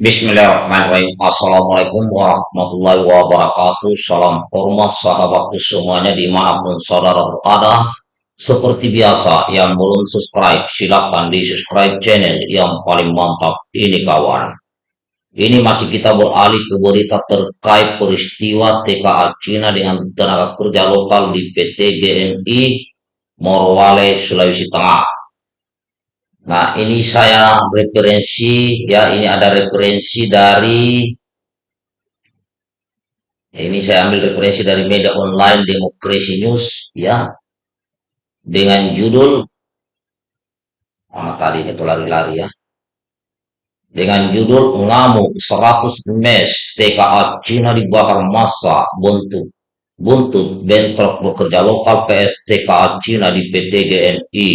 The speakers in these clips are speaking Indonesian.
Bismillahirrahmanirrahim. Assalamualaikum warahmatullahi wabarakatuh. Salam hormat sahabatku semuanya di mana pun saudara berada. Seperti biasa, yang belum subscribe, silakan di subscribe channel yang paling mantap ini kawan. Ini masih kita beralih ke berita terkait peristiwa TKA Cina dengan tenaga kerja lokal di PT GNI Morowale, Sulawesi Tengah. Nah, ini saya referensi ya, ini ada referensi dari ini saya ambil referensi dari media online Demokrasi News ya. Dengan judul mana tadi itu lari-lari ya. Dengan judul ngamuk 100 mes TKA Cina dibakar massa buntut buntut bentrok bekerja lokal PS TKA Cina di PT GNI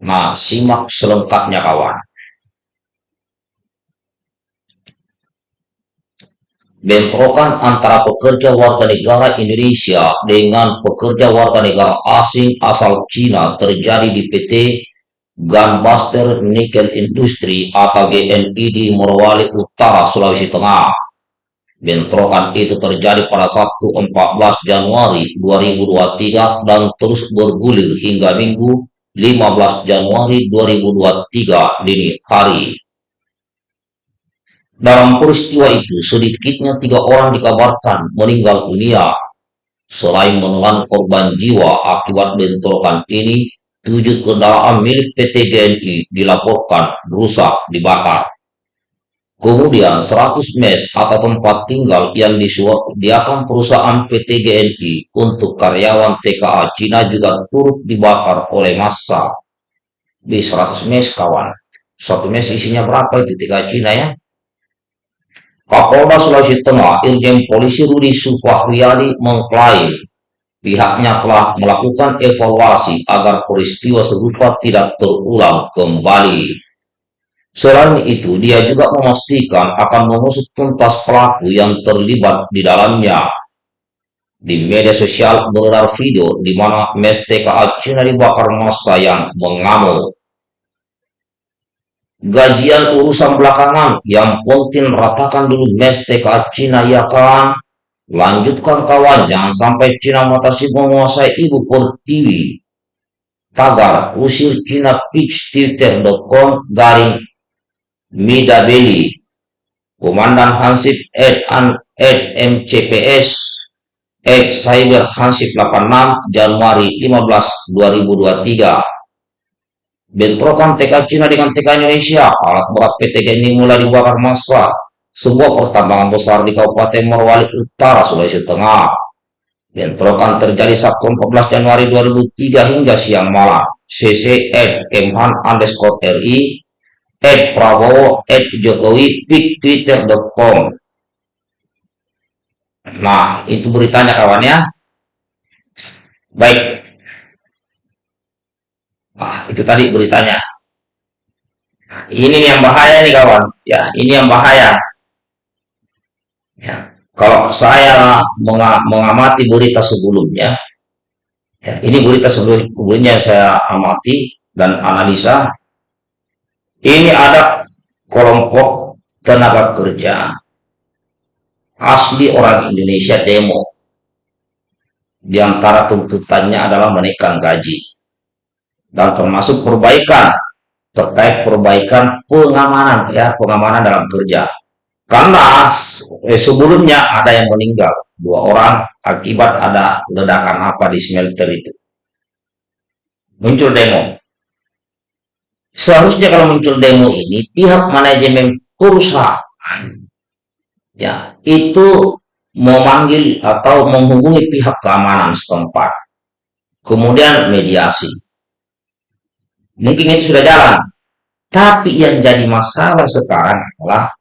Nah, simak selengkapnya kawan. Bentrokan antara pekerja warga negara Indonesia dengan pekerja warga negara asing asal Cina terjadi di PT Gunbuster Nickel Industry atau GNI di Morowali Utara, Sulawesi Tengah. Bentrokan itu terjadi pada Sabtu 14 Januari 2023 dan terus bergulir hingga Minggu 15 Januari 2023 dini hari. Dalam peristiwa itu, sedikitnya tiga orang dikabarkan meninggal dunia. Selain menelan korban jiwa akibat bentrokan ini, tujuh kendaraan milik PT GNI dilaporkan rusak dibakar. Kemudian 100 mes atau tempat tinggal yang disediakan perusahaan PT GNI untuk karyawan TKA Cina juga turut dibakar oleh massa. Di 100 mes kawan. Satu mes isinya berapa itu TKA Cina ya? Kapolda Sulawesi Tengah Irjen Polisi Rudi Sufahriadi mengklaim pihaknya telah melakukan evaluasi agar peristiwa serupa tidak terulang kembali. Selain itu, dia juga memastikan akan mengusut tuntas pelaku yang terlibat di dalamnya. Di media sosial beredar video di mana mes TKA Cina dibakar massa yang mengamuk. Gajian urusan belakangan yang penting ratakan dulu mes TKA Cina ya kan? Lanjutkan kawan, jangan sampai Cina matasi menguasai ibu pertiwi. Tagar, usir Cina pitch twitter.com garing Midabeli, Komandan Hansip Ed, An, Ed MCPS Ed Cyber Hansip 86 Januari 15 2023 bentrokan TK Cina dengan TK Indonesia alat berat PT ini mulai dibakar massa. Sebuah pertambangan besar di Kabupaten Morowali Utara Sulawesi Tengah. Bentrokan terjadi Sabtu 14 Januari 2003 hingga siang malam. CC Ed Kemhan underscore RI at Prabowo at Jokowi pick twitter.com nah itu beritanya kawan ya. Baik. Nah itu tadi beritanya. Nah, ini yang bahaya nih kawan. Ya ini yang bahaya. Ya kalau saya mengamati berita sebelumnya ya, ini berita sebelumnya saya amati dan analisa ini ada kelompok tenaga kerja asli orang Indonesia demo. Di antara tuntutannya adalah menaikkan gaji. Dan termasuk perbaikan terkait perbaikan pengamanan ya, pengamanan dalam kerja. Karena eh, sebelumnya ada yang meninggal, dua orang akibat ada ledakan apa di smelter itu. Muncul demo. Seharusnya kalau muncul demo ini, pihak manajemen perusahaan ya itu memanggil atau menghubungi pihak keamanan setempat. Kemudian mediasi. Mungkin itu sudah jalan. Tapi yang jadi masalah sekarang adalah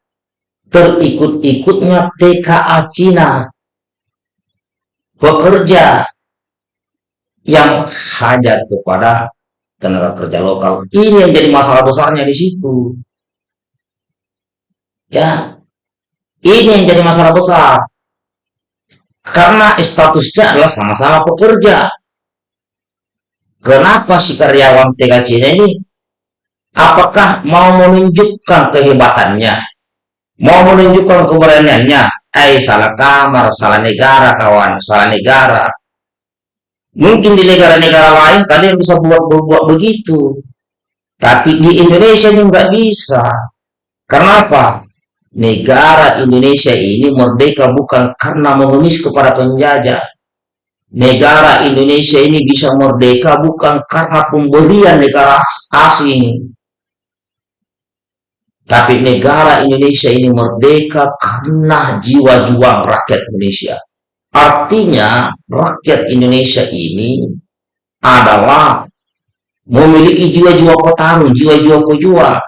terikut-ikutnya TKA Cina. Pekerja yang hajat kepada tenaga kerja lokal. Ini yang jadi masalah besarnya di situ. Ya, ini yang jadi masalah besar. Karena statusnya adalah sama-sama pekerja. Kenapa si karyawan TKC ini apakah mau menunjukkan kehebatannya mau menunjukkan keberaniannya eh salah kamar salah negara kawan salah negara mungkin di negara-negara lain kalian bisa buat buat begitu. Tapi di Indonesia ini nggak bisa. Karena apa? Negara Indonesia ini merdeka bukan karena mengemis kepada penjajah. Negara Indonesia ini bisa merdeka bukan karena pemberian negara asing. Tapi negara Indonesia ini merdeka karena jiwa juang rakyat Indonesia. Artinya rakyat Indonesia ini adalah memiliki jiwa-jiwa petarung, jiwa-jiwa pejuang.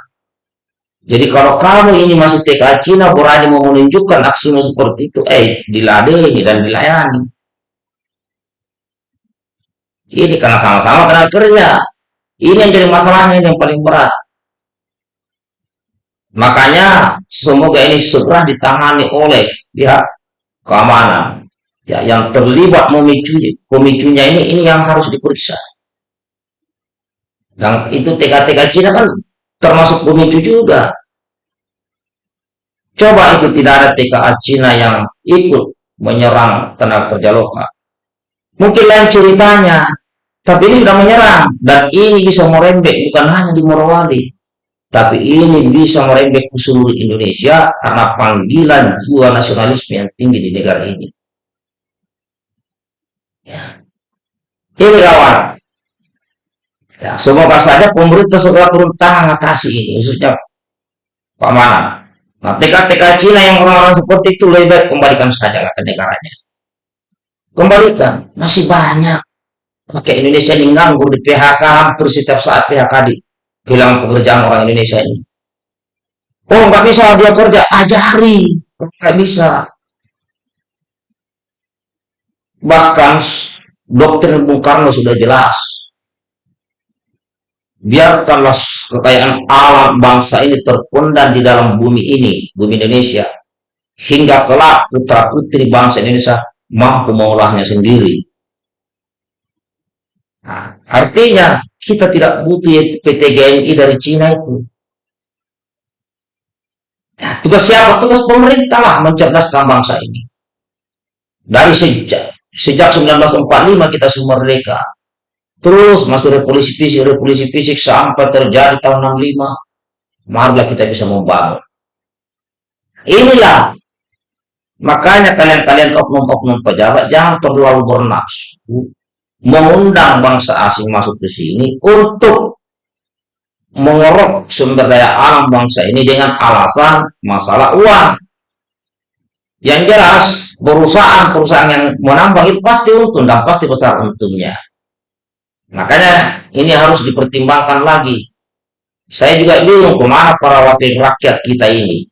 Jadi kalau kamu ini masih TK Cina berani mau menunjukkan aksimu seperti itu, eh diladeni dan dilayani. Ini karena sama-sama kena kerja. Ini yang jadi masalahnya yang paling berat. Makanya semoga ini segera ditangani oleh pihak keamanan ya yang terlibat memicu pemicunya ini ini yang harus diperiksa. Dan itu TK-TK Cina kan termasuk pemicu juga. Coba itu tidak ada TKA Cina yang ikut menyerang tenaga kerja lokal. Mungkin lain ceritanya, tapi ini sudah menyerang dan ini bisa merembek bukan hanya di Morowali, tapi ini bisa merembek ke seluruh Indonesia karena panggilan jiwa nasionalisme yang tinggi di negara ini. Ya. Ini kawan. Ya, semoga saja pemerintah segera turun tangan atasi ini, khususnya Pak Mana. Nah, TK-TK Cina yang orang-orang seperti itu lebih baik kembalikan saja ke negaranya. Kembalikan, masih banyak. Pakai Indonesia ini nganggur di PHK hampir setiap saat PHK di hilang pekerjaan orang Indonesia ini. Oh, nggak bisa dia kerja, ajari. Nggak bisa. Bahkan doktrin Bung Karno sudah jelas. Biarkanlah kekayaan alam bangsa ini terpendam di dalam bumi ini, bumi Indonesia. Hingga kelak putra-putri bangsa Indonesia mampu mengolahnya sendiri. Nah, artinya kita tidak butuh PT GMI dari Cina itu. Nah, tugas siapa? Tugas pemerintah lah mencerdaskan bangsa ini. Dari sejak sejak 1945 kita semua merdeka. Terus masih revolusi fisik, revolusi fisik sampai terjadi tahun 65. Marilah kita bisa membangun. Inilah makanya kalian-kalian oknum-oknum pejabat jangan terlalu bernafsu mengundang bangsa asing masuk ke sini untuk mengorok sumber daya alam bangsa ini dengan alasan masalah uang. Yang jelas, perusahaan-perusahaan yang menambang itu pasti untung dan pasti besar untungnya. Makanya ini harus dipertimbangkan lagi. Saya juga bingung ke mana para wakil rakyat kita ini.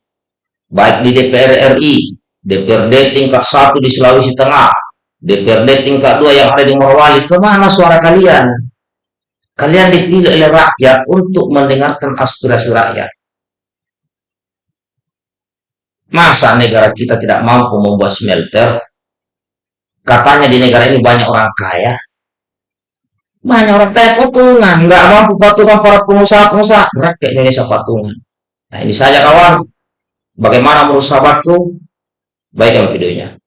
Baik di DPR RI, DPRD tingkat satu di Sulawesi Tengah, DPRD tingkat dua yang ada di Morowali, ke mana suara kalian? Kalian dipilih oleh rakyat untuk mendengarkan aspirasi rakyat. Masa negara kita tidak mampu membuat smelter? Katanya di negara ini banyak orang kaya. Banyak orang kaya patungan. Nggak mampu patungan para pengusaha-pengusaha. Rakyat Indonesia patungan. Nah ini saja kawan. Bagaimana menurut sahabatku? Baikkan videonya.